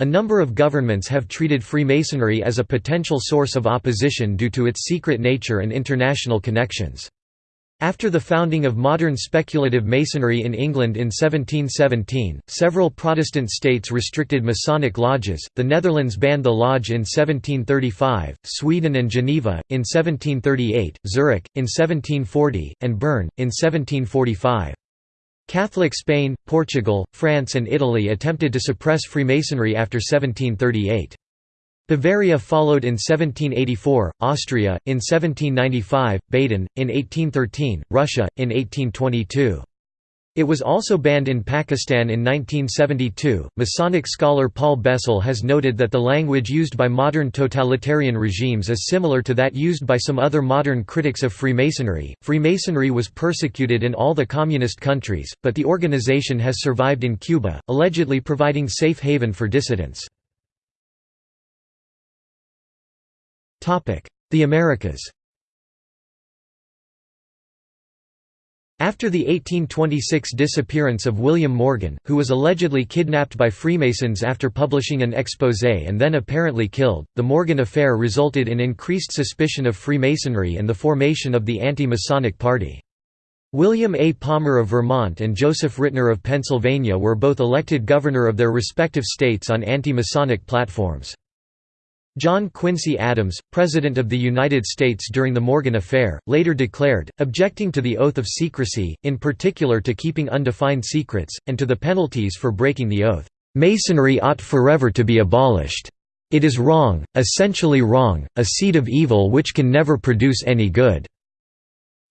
A number of governments have treated Freemasonry as a potential source of opposition due to its secret nature and international connections. After the founding of modern speculative Masonry in England in 1717, several Protestant states restricted Masonic lodges, the Netherlands banned the lodge in 1735, Sweden and Geneva, in 1738, Zurich, in 1740, and Bern, in 1745. Catholic Spain, Portugal, France and Italy attempted to suppress Freemasonry after 1738. Bavaria followed in 1784, Austria, in 1795, Baden, in 1813, Russia, in 1822. It was also banned in Pakistan in 1972. Masonic scholar Paul Bessel has noted that the language used by modern totalitarian regimes is similar to that used by some other modern critics of Freemasonry. Freemasonry was persecuted in all the communist countries, but the organization has survived in Cuba, allegedly providing safe haven for dissidents. The Americas After the 1826 disappearance of William Morgan, who was allegedly kidnapped by Freemasons after publishing an exposé and then apparently killed, the Morgan affair resulted in increased suspicion of Freemasonry and the formation of the Anti-Masonic Party. William A. Palmer of Vermont and Joseph Ritner of Pennsylvania were both elected governor of their respective states on anti-Masonic platforms. John Quincy Adams, President of the United States during the Morgan Affair, later declared, objecting to the oath of secrecy, in particular to keeping undefined secrets, and to the penalties for breaking the oath, "...Masonry ought forever to be abolished. It is wrong, essentially wrong, a seed of evil which can never produce any good."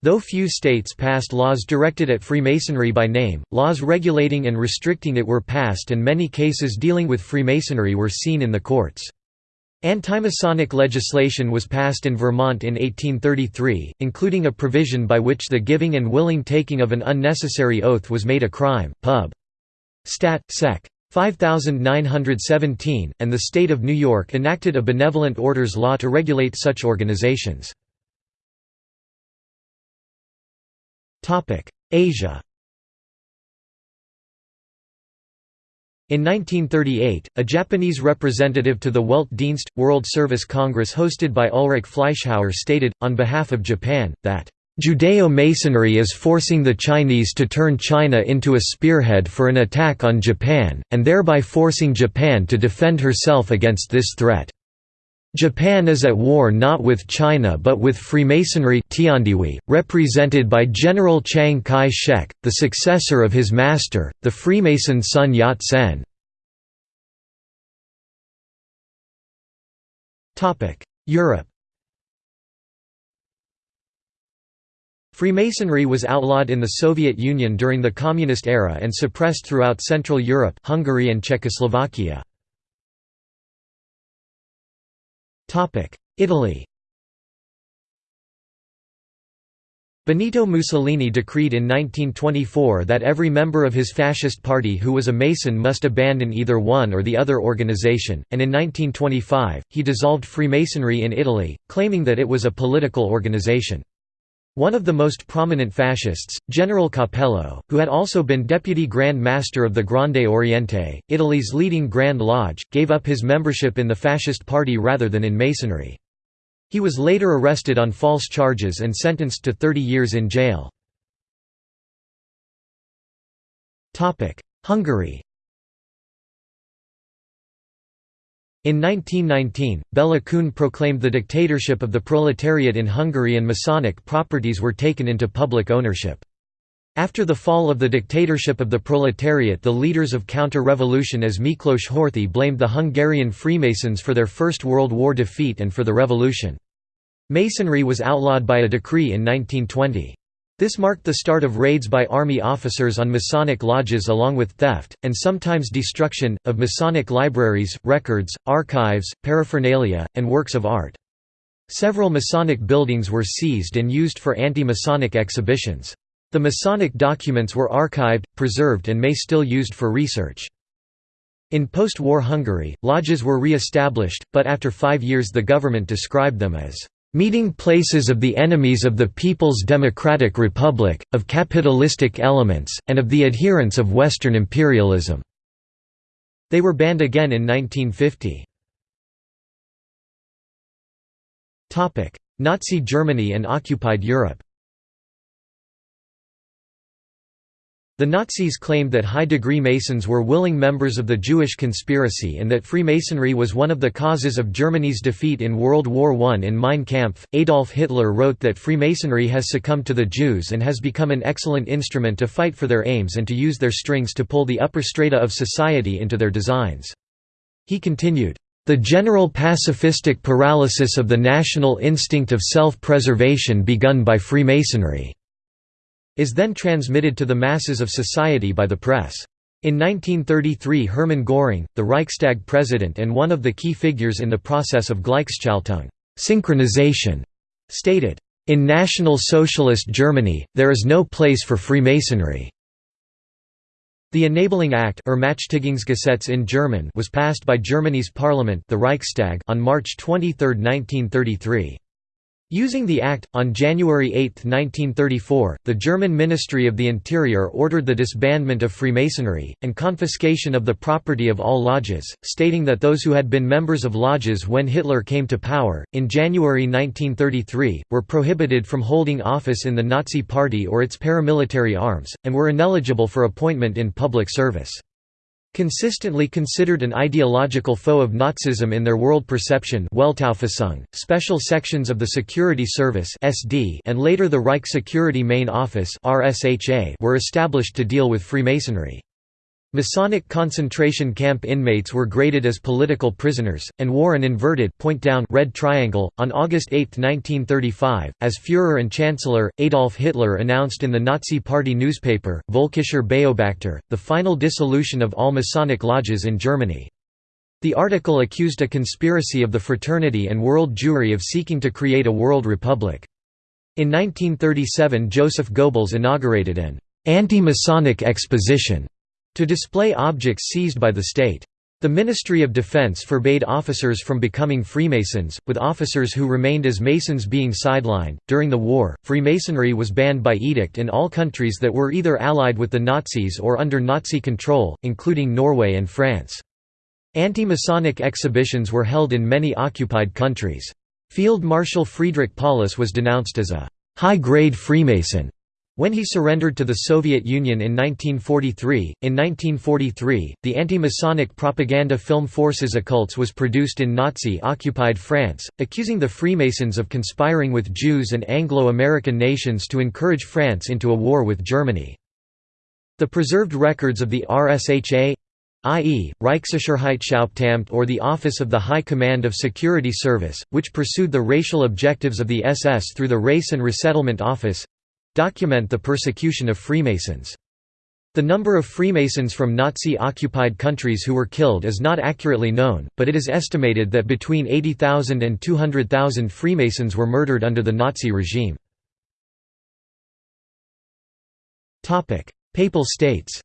Though few states passed laws directed at Freemasonry by name, laws regulating and restricting it were passed and many cases dealing with Freemasonry were seen in the courts. Anti-Masonic legislation was passed in Vermont in 1833, including a provision by which the giving and willing taking of an unnecessary oath was made a crime. Pub. Stat. Sec. 5917, and the state of New York enacted a benevolent orders law to regulate such organizations. Asia In 1938, a Japanese representative to the Weltdienst – World Service Congress hosted by Ulrich Fleischhauer stated, on behalf of Japan, that Judeo-Masonry is forcing the Chinese to turn China into a spearhead for an attack on Japan, and thereby forcing Japan to defend herself against this threat. Japan is at war not with China but with Freemasonry Tiandihui, represented by General Chiang Kai-shek, the successor of his master, the Freemason Sun Yat-sen. Europe Freemasonry was outlawed in the Soviet Union during the Communist era and suppressed throughout Central Europe Hungary and Czechoslovakia. Italy Benito Mussolini decreed in 1924 that every member of his fascist party who was a Mason must abandon either one or the other organization, and in 1925, he dissolved Freemasonry in Italy, claiming that it was a political organization. One of the most prominent fascists, General Capello, who had also been deputy Grand Master of the Grande Oriente, Italy's leading Grand Lodge, gave up his membership in the fascist party rather than in Masonry. He was later arrested on false charges and sentenced to 30 years in jail. Hungary In 1919, Bela Kun proclaimed the dictatorship of the proletariat in Hungary and Masonic properties were taken into public ownership. After the fall of the dictatorship of the proletariat the leaders of counter-revolution as Miklos Horthy blamed the Hungarian Freemasons for their First World War defeat and for the revolution. Masonry was outlawed by a decree in 1920. This marked the start of raids by army officers on Masonic lodges along with theft, and sometimes destruction, of Masonic libraries, records, archives, paraphernalia, and works of art. Several Masonic buildings were seized and used for anti-Masonic exhibitions. The Masonic documents were archived, preserved and may still used for research. In post-war Hungary, lodges were re-established, but after five years the government described them as meeting places of the enemies of the People's Democratic Republic, of capitalistic elements, and of the adherents of Western imperialism." They were banned again in 1950. Nazi Germany and occupied Europe The Nazis claimed that high-degree Masons were willing members of the Jewish conspiracy and that Freemasonry was one of the causes of Germany's defeat in World War I. In Mein Kampf, Adolf Hitler wrote that Freemasonry has succumbed to the Jews and has become an excellent instrument to fight for their aims and to use their strings to pull the upper strata of society into their designs. He continued, "...the general pacifistic paralysis of the national instinct of self-preservation begun by Freemasonry." Is then transmitted to the masses of society by the press. In 1933 Hermann Göring, the Reichstag president and one of the key figures in the process of Gleichschaltung synchronization, stated, "...in National Socialist Germany, there is no place for Freemasonry." The Enabling Act in German was passed by Germany's parliament the Reichstag on March 23, 1933. Using the Act, on January 8, 1934, the German Ministry of the Interior ordered the disbandment of Freemasonry, and confiscation of the property of all lodges, stating that those who had been members of lodges when Hitler came to power, in January 1933, were prohibited from holding office in the Nazi Party or its paramilitary arms, and were ineligible for appointment in public service. Consistently considered an ideological foe of Nazism in their world perception special sections of the Security Service and later the Reich Security Main Office were established to deal with Freemasonry. Masonic concentration camp inmates were graded as political prisoners, and wore an inverted point down red triangle. On August 8, 1935, as Führer and Chancellor, Adolf Hitler announced in the Nazi Party newspaper, Völkischer Beobachter, the final dissolution of all Masonic lodges in Germany. The article accused a conspiracy of the fraternity and world Jewry of seeking to create a world republic. In 1937 Joseph Goebbels inaugurated an anti-Masonic exposition to display objects seized by the state. The Ministry of Defense forbade officers from becoming Freemasons, with officers who remained as Masons being sidelined. During the war, Freemasonry was banned by edict in all countries that were either allied with the Nazis or under Nazi control, including Norway and France. Anti-Masonic exhibitions were held in many occupied countries. Field Marshal Friedrich Paulus was denounced as a high-grade Freemason when he surrendered to the Soviet Union in 1943, in 1943, the anti-Masonic propaganda film Forces Occultes was produced in Nazi-occupied France, accusing the Freemasons of conspiring with Jews and Anglo-American nations to encourage France into a war with Germany. The preserved records of the RSHA i.e., Reichssicherheitshauptamt or the Office of the High Command of Security Service, which pursued the racial objectives of the SS through the Race and Resettlement Office, document the persecution of Freemasons. The number of Freemasons from Nazi-occupied countries who were killed is not accurately known, but it is estimated that between 80,000 and 200,000 Freemasons were murdered under the Nazi regime. Papal states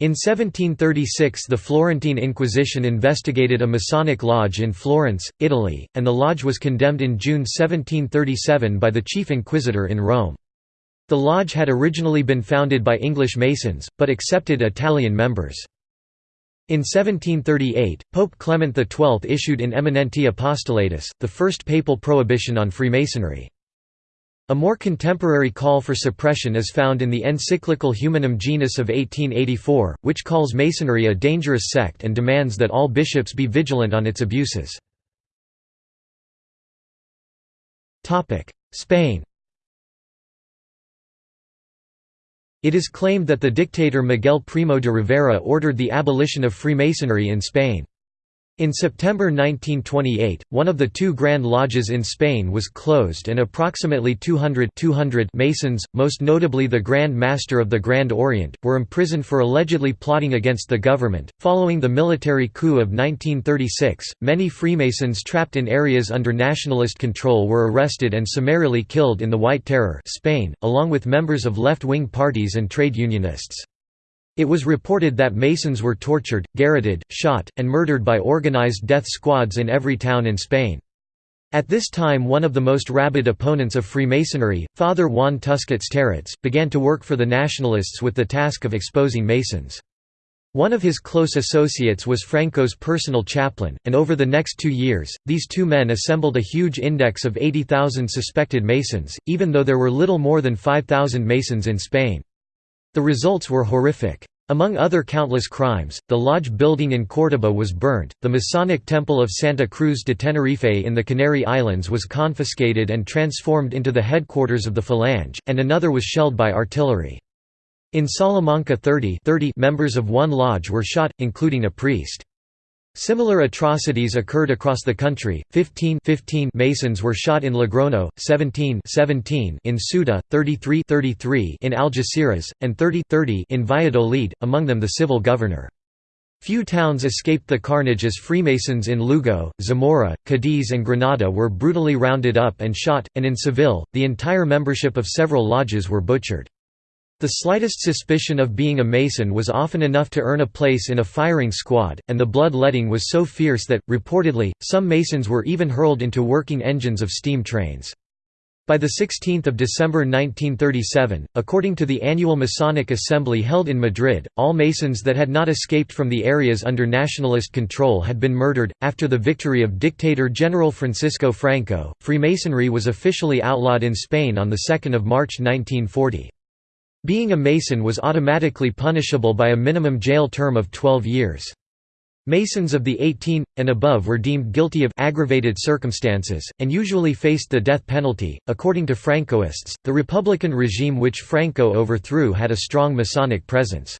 In 1736 the Florentine Inquisition investigated a Masonic lodge in Florence, Italy, and the lodge was condemned in June 1737 by the chief inquisitor in Rome. The lodge had originally been founded by English Masons, but accepted Italian members. In 1738, Pope Clement XII issued In Eminenti Apostolatus, the first papal prohibition on Freemasonry. A more contemporary call for suppression is found in the encyclical Humanum Genus of 1884, which calls Masonry a dangerous sect and demands that all bishops be vigilant on its abuses. Spain It is claimed that the dictator Miguel Primo de Rivera ordered the abolition of Freemasonry in Spain. In September 1928, one of the two Grand Lodges in Spain was closed and approximately 200, 200 Masons, most notably the Grand Master of the Grand Orient, were imprisoned for allegedly plotting against the government. Following the military coup of 1936, many Freemasons trapped in areas under nationalist control were arrested and summarily killed in the White Terror Spain, along with members of left-wing parties and trade unionists. It was reported that Masons were tortured, garroted, shot, and murdered by organized death squads in every town in Spain. At this time one of the most rabid opponents of Freemasonry, Father Juan Tusquets Terrats, began to work for the Nationalists with the task of exposing Masons. One of his close associates was Franco's personal chaplain, and over the next two years, these two men assembled a huge index of 80,000 suspected Masons, even though there were little more than 5,000 Masons in Spain. The results were horrific. Among other countless crimes, the lodge building in Córdoba was burnt, the Masonic temple of Santa Cruz de Tenerife in the Canary Islands was confiscated and transformed into the headquarters of the Falange, and another was shelled by artillery. In Salamanca 30, 30 members of one lodge were shot, including a priest. Similar atrocities occurred across the country. 15, 15 Masons were shot in Logrono, 17, 17 in Ceuta, 33, 33 in Algeciras, and 30, 30 in Valladolid, among them the civil governor. Few towns escaped the carnage as Freemasons in Lugo, Zamora, Cadiz and Granada were brutally rounded up and shot, and in Seville, the entire membership of several lodges were butchered. The slightest suspicion of being a Mason was often enough to earn a place in a firing squad, and the blood-letting was so fierce that, reportedly, some Masons were even hurled into working engines of steam trains. By 16 December 1937, according to the annual Masonic Assembly held in Madrid, all Masons that had not escaped from the areas under nationalist control had been murdered. After the victory of dictator General Francisco Franco, Freemasonry was officially outlawed in Spain on 2 March 1940. Being a Mason was automatically punishable by a minimum jail term of 12 years. Masons of the 18 and above were deemed guilty of aggravated circumstances and usually faced the death penalty. According to Francoists, the republican regime which Franco overthrew had a strong Masonic presence.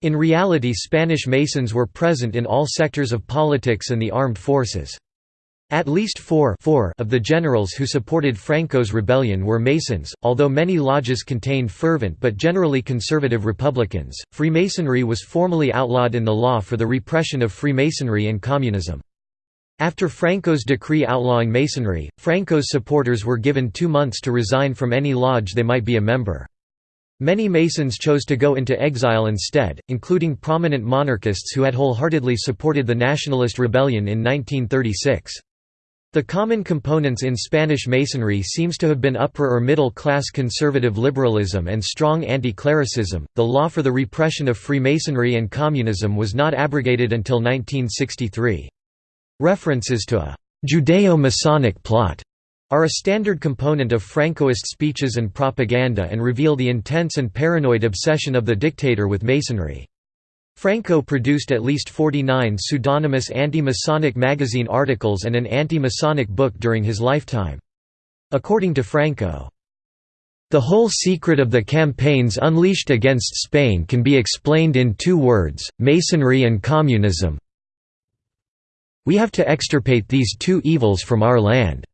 In reality, Spanish Masons were present in all sectors of politics and the armed forces. At least four, four of the generals who supported Franco's rebellion were Masons, although many lodges contained fervent but generally conservative Republicans. Freemasonry was formally outlawed in the law for the repression of Freemasonry and communism. After Franco's decree outlawing Masonry, Franco's supporters were given two months to resign from any lodge they might be a member. Many Masons chose to go into exile instead, including prominent monarchists who had wholeheartedly supported the Nationalist Rebellion in 1936. The common components in Spanish Masonry seems to have been upper or middle class conservative liberalism and strong anti-clericism. The law for the repression of Freemasonry and communism was not abrogated until 1963. References to a Judeo-Masonic plot are a standard component of Francoist speeches and propaganda and reveal the intense and paranoid obsession of the dictator with Masonry. Franco produced at least 49 pseudonymous anti-Masonic magazine articles and an anti-Masonic book during his lifetime. According to Franco, the whole secret of the campaigns unleashed against Spain can be explained in two words, Masonry and communism. We have to extirpate these two evils from our land.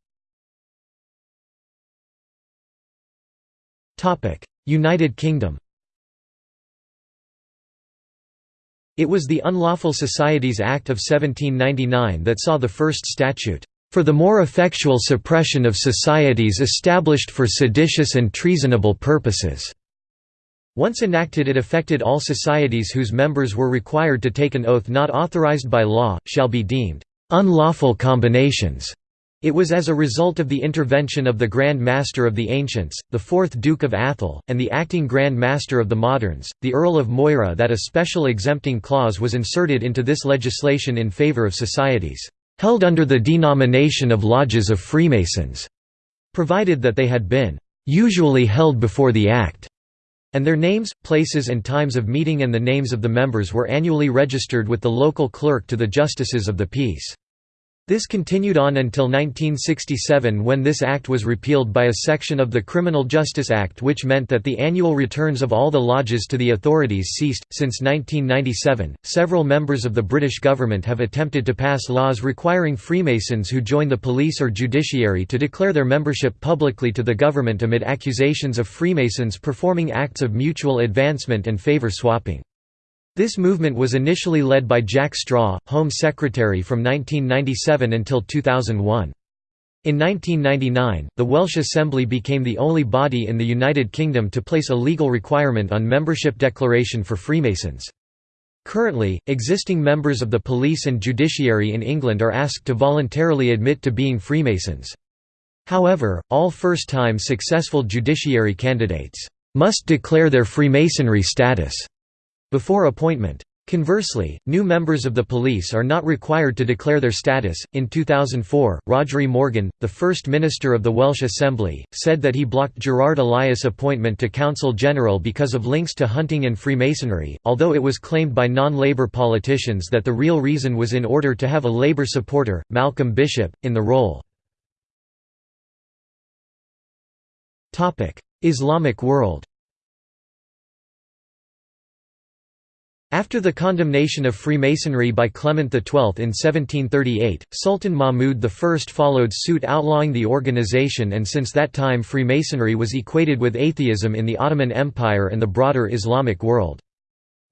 United Kingdom It was the Unlawful Societies Act of 1799 that saw the first statute, "...for the more effectual suppression of societies established for seditious and treasonable purposes." Once enacted it affected all societies whose members were required to take an oath not authorized by law, shall be deemed, "...unlawful combinations." It was as a result of the intervention of the Grand Master of the Ancients, the fourth Duke of Atholl, and the acting Grand Master of the Moderns, the Earl of Moira that a special exempting clause was inserted into this legislation in favour of societies, "...held under the denomination of Lodges of Freemasons", provided that they had been "...usually held before the Act", and their names, places and times of meeting and the names of the members were annually registered with the local clerk to the Justices of the Peace. This continued on until 1967 when this act was repealed by a section of the Criminal Justice Act which meant that the annual returns of all the lodges to the authorities ceased. Since 1997, several members of the British government have attempted to pass laws requiring Freemasons who join the police or judiciary to declare their membership publicly to the government amid accusations of Freemasons performing acts of mutual advancement and favour swapping. This movement was initially led by Jack Straw, Home Secretary from 1997 until 2001. In 1999, the Welsh Assembly became the only body in the United Kingdom to place a legal requirement on membership declaration for Freemasons. Currently, existing members of the police and judiciary in England are asked to voluntarily admit to being Freemasons. However, all first-time successful judiciary candidates must declare their Freemasonry status before appointment. Conversely, new members of the police are not required to declare their status. In 2004, Rhodri Morgan, the first minister of the Welsh Assembly, said that he blocked Gerard Elias' appointment to Counsel General because of links to hunting and Freemasonry, although it was claimed by non Labour politicians that the real reason was in order to have a Labour supporter, Malcolm Bishop, in the role. Islamic world After the condemnation of Freemasonry by Clement XII in 1738, Sultan Mahmud I followed suit outlawing the organization and since that time Freemasonry was equated with atheism in the Ottoman Empire and the broader Islamic world.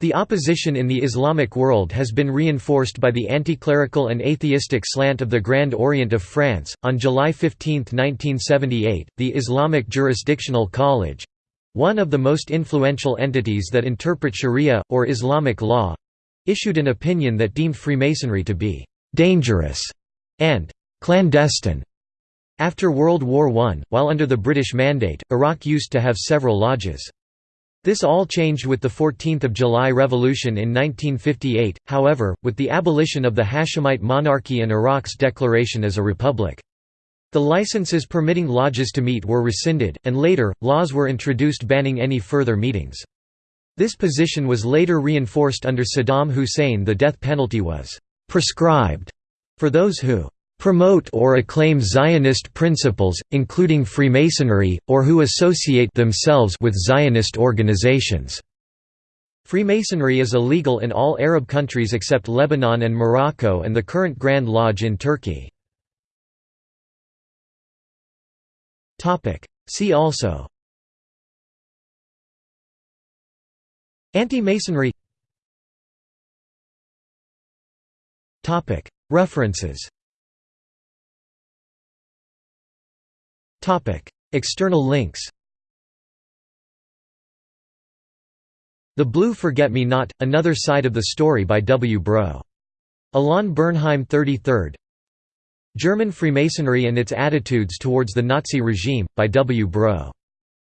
The opposition in the Islamic world has been reinforced by the anti-clerical and atheistic slant of the Grand Orient of France. On July 15, 1978, the Islamic Jurisdictional College one of the most influential entities that interpret Sharia, or Islamic law issued an opinion that deemed Freemasonry to be «dangerous» and «clandestine». After World War I, while under the British Mandate, Iraq used to have several lodges. This all changed with the 14th of July Revolution in 1958, however, with the abolition of the Hashemite monarchy and Iraq's declaration as a republic. The licenses permitting lodges to meet were rescinded, and later, laws were introduced banning any further meetings. This position was later reinforced under Saddam Hussein the death penalty was «prescribed» for those who «promote or acclaim Zionist principles, including Freemasonry, or who associate themselves with Zionist organizations». Freemasonry is illegal in all Arab countries except Lebanon and Morocco and the current Grand Lodge in Turkey. See also. Anti-Masonry. References. External links. The Blue Forget-Me-Not, Another Side of the Story by W. Bro. Alain Bernheim 33rd German Freemasonry and its Attitudes Towards the Nazi Regime, by W. Brough.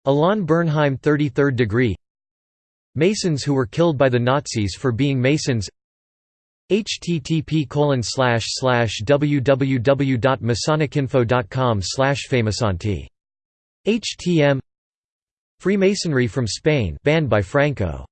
Alain Bernheim 33rd degree. Masons who were killed by the Nazis for being Masons. Http www.masonicinfo.com Freemasonry from Spain banned by Franco